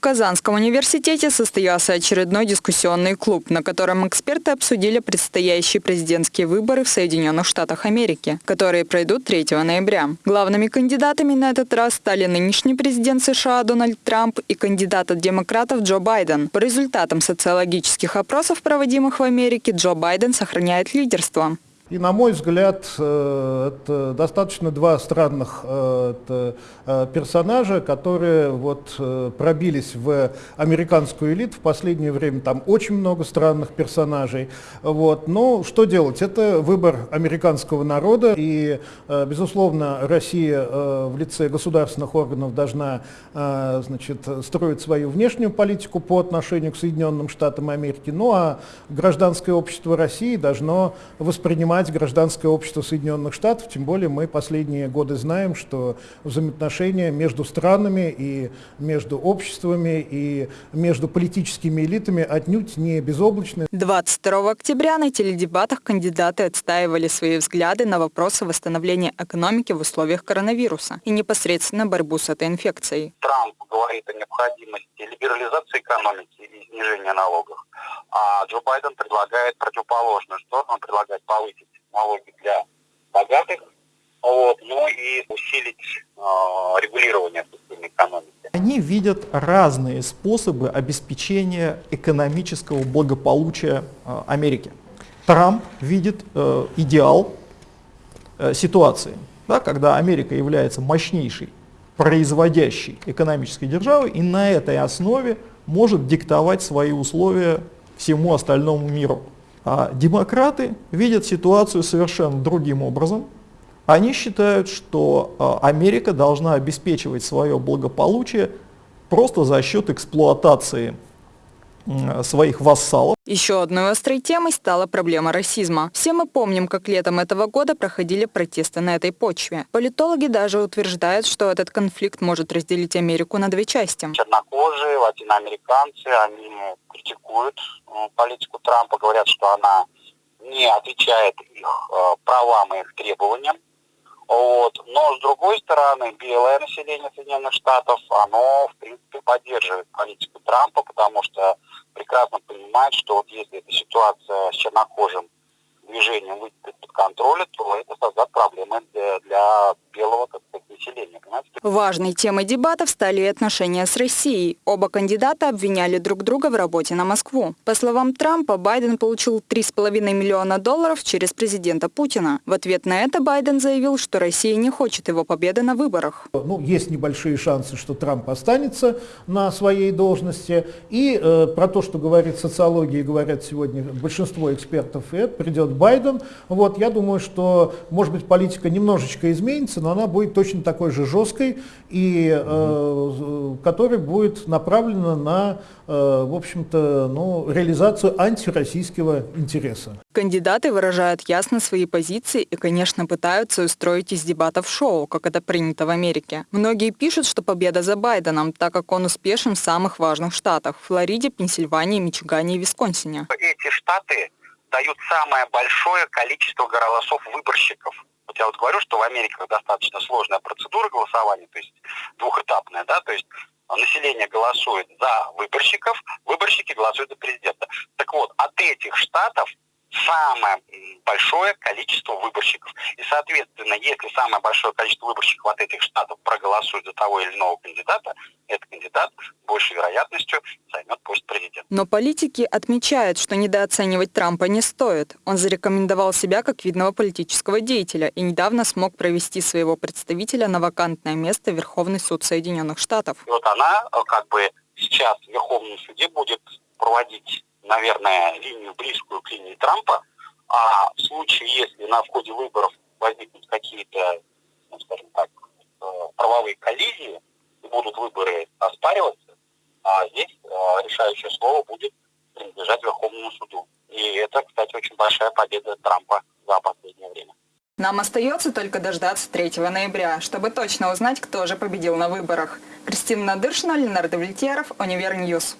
В Казанском университете состоялся очередной дискуссионный клуб, на котором эксперты обсудили предстоящие президентские выборы в Соединенных Штатах Америки, которые пройдут 3 ноября. Главными кандидатами на этот раз стали нынешний президент США Дональд Трамп и кандидат от демократов Джо Байден. По результатам социологических опросов, проводимых в Америке, Джо Байден сохраняет лидерство. И, на мой взгляд, э, это достаточно два странных э, э, персонажа, которые вот пробились в американскую элиту. В последнее время там очень много странных персонажей. Вот. Но что делать? Это выбор американского народа. И, безусловно, Россия в лице государственных органов должна значит, строить свою внешнюю политику по отношению к Соединенным Штатам Америки. Ну а гражданское общество России должно воспринимать понимать гражданское общество Соединенных Штатов, тем более мы последние годы знаем, что взаимоотношения между странами и между обществами и между политическими элитами отнюдь не безоблачны. 22 октября на теледебатах кандидаты отстаивали свои взгляды на вопросы восстановления экономики в условиях коронавируса и непосредственно борьбу с этой инфекцией. Трамп говорит о необходимости либерализации экономики и снижения налогов, а Джо Байден предлагает противоположную сторону, он предлагает повысить налоги для богатых, вот, ну и усилить э, регулирование системы экономики. Они видят разные способы обеспечения экономического благополучия э, Америки. Трамп видит э, идеал э, ситуации, да, когда Америка является мощнейшей производящей экономической державой и на этой основе может диктовать свои условия всему остальному миру. А демократы видят ситуацию совершенно другим образом. Они считают, что а, Америка должна обеспечивать свое благополучие просто за счет эксплуатации своих вассалов. Еще одной острой темой стала проблема расизма. Все мы помним, как летом этого года проходили протесты на этой почве. Политологи даже утверждают, что этот конфликт может разделить Америку на две части. Чернокожие, латиноамериканцы, они критикуют политику Трампа, говорят, что она не отвечает их э, правам и их требованиям. Вот. Но, с другой стороны, белое население Соединенных Штатов, оно, в принципе, поддерживает политику Трампа, потому что прекрасно понимает, что вот если эта ситуация с чернокожим движением выйдет из-под контроля, то это создаст проблемы для, для белого населения. Понимаете? Важной темой дебатов стали отношения с Россией. Оба кандидата обвиняли друг друга в работе на Москву. По словам Трампа, Байден получил 3,5 миллиона долларов через президента Путина. В ответ на это Байден заявил, что Россия не хочет его победы на выборах. Ну, есть небольшие шансы, что Трамп останется на своей должности. И э, про то, что говорит социология, говорят сегодня большинство экспертов, и это придет Байден. Вот, я думаю, что, может быть, политика немножечко изменится, но она будет точно такой же жесткой, и э, которая будет направлена на, э, в общем-то, ну, реализацию антироссийского интереса. Кандидаты выражают ясно свои позиции и, конечно, пытаются устроить из дебатов шоу, как это принято в Америке. Многие пишут, что победа за Байденом, так как он успешен в самых важных штатах – Флориде, Пенсильвании, Мичигане и Висконсине. Эти штаты дают самое большое количество голосов выборщиков вот я вот говорю, что в Америке достаточно сложная процедура голосования, то есть двухэтапная, да, то есть население голосует за выборщиков, выборщики голосуют за президента. Так вот, от этих штатов самое большое количество выборщиков. И, соответственно, если самое большое количество выборщиков от этих штатов проголосует за того или иного кандидата, этот кандидат большей вероятностью займет пост президента. Но политики отмечают, что недооценивать Трампа не стоит. Он зарекомендовал себя как видного политического деятеля и недавно смог провести своего представителя на вакантное место в Верховный суд Соединенных Штатов. И вот она э, как бы сейчас в Верховном суде будет проводить наверное, линию близкую к линии Трампа, а в случае, если на входе выборов возникнут какие-то, ну, скажем так, э, правовые коллизии, и будут выборы оспариваться, а здесь э, решающее слово будет принадлежать Верховному суду. И это, кстати, очень большая победа Трампа за последнее время. Нам остается только дождаться 3 ноября, чтобы точно узнать, кто же победил на выборах. Кристина Надыршина, Ленар Давлетьяров, Univer News.